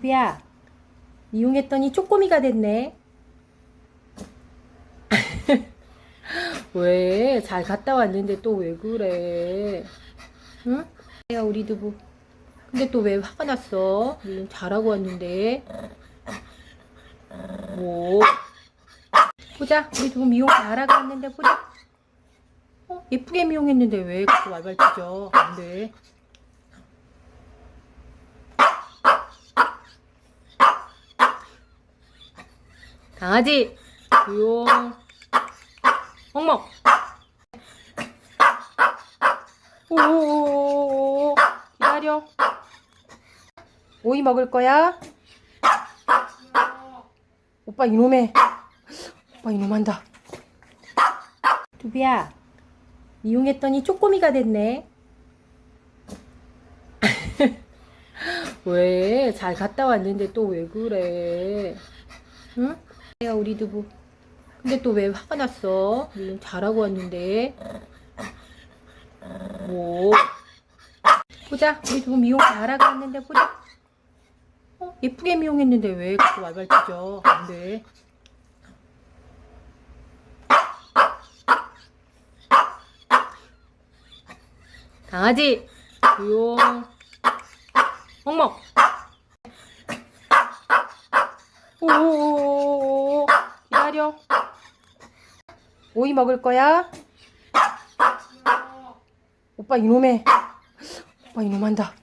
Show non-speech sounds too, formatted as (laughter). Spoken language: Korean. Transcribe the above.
두비야, 이용했더니 쪼꼬미가 됐네. (laughs) 왜? 잘 갔다 왔는데 또 왜 그래? 응? 야, 우리 두부. 근데 또 왜 화가 났어? 잘하고 왔는데. 뭐? 보자. 우리 두부 미용 잘하고 왔는데 보자. 어? 예쁘게 미용했는데 왜 그렇게 왈왈치죠? 안 돼. 강아지 조용 멍멍 오오오오 기다려 오이 먹을 거야? 오빠 이놈해 오빠 이놈한다 두비야 이용했더니 쪼꼬미가 됐네 (laughs) 왜? 잘 갔다 왔는데 또 왜 그래? 응? 야 우리 두부. 근데 또 왜 화가 났어? 물론 잘하고 왔는데. 뭐? 보자. 우리 두부 미용 잘하고 왔는데 보자. 어? 예쁘게 미용했는데 왜 그렇게 왈왈치죠? 안 돼. 강아지 조용 멍멍 오오오오 기다려 오이 먹을 거야? 오빠 이놈해 오빠 이놈 한다